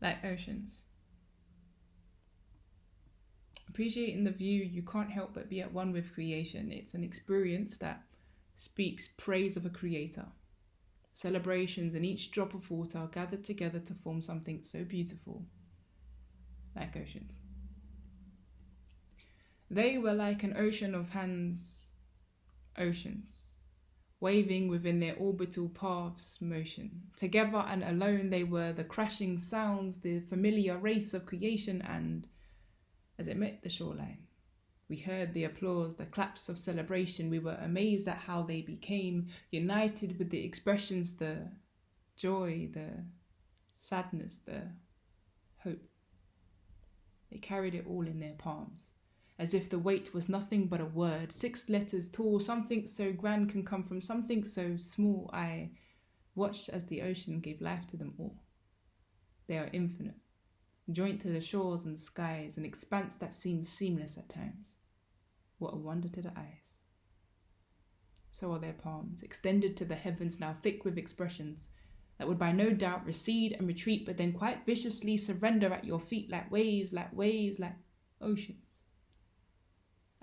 like oceans. Appreciating the view, you can't help but be at one with creation. It's an experience that speaks praise of a creator. Celebrations and each drop of water are gathered together to form something so beautiful, like oceans. They were like an ocean of hands, oceans, waving within their orbital paths motion. Together and alone, they were the crashing sounds, the familiar race of creation, and as it met the shoreline, we heard the applause, the claps of celebration. We were amazed at how they became united with the expressions, the joy, the sadness, the hope. They carried it all in their palms as if the weight was nothing but a word, six letters tall. Something so grand can come from something so small. I watched as the ocean gave life to them all. They are infinite, joint to the shores and the skies, an expanse that seems seamless at times. What a wonder to the eyes. So are their palms, extended to the heavens, now thick with expressions that would by no doubt recede and retreat, but then quite viciously surrender at your feet like waves, like waves, like oceans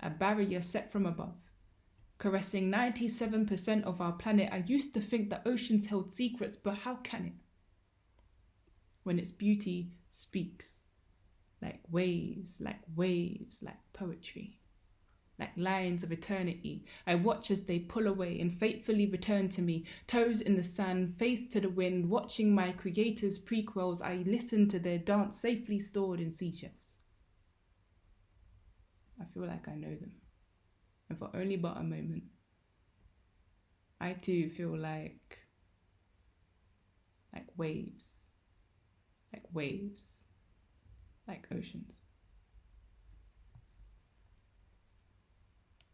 a barrier set from above. Caressing 97% of our planet, I used to think that oceans held secrets, but how can it? When its beauty speaks, like waves, like waves, like poetry, like lines of eternity. I watch as they pull away and faithfully return to me, toes in the sand, face to the wind, watching my creator's prequels. I listen to their dance safely stored in seashells. I feel like I know them. And for only but a moment, I too feel like like waves, like waves, like oceans.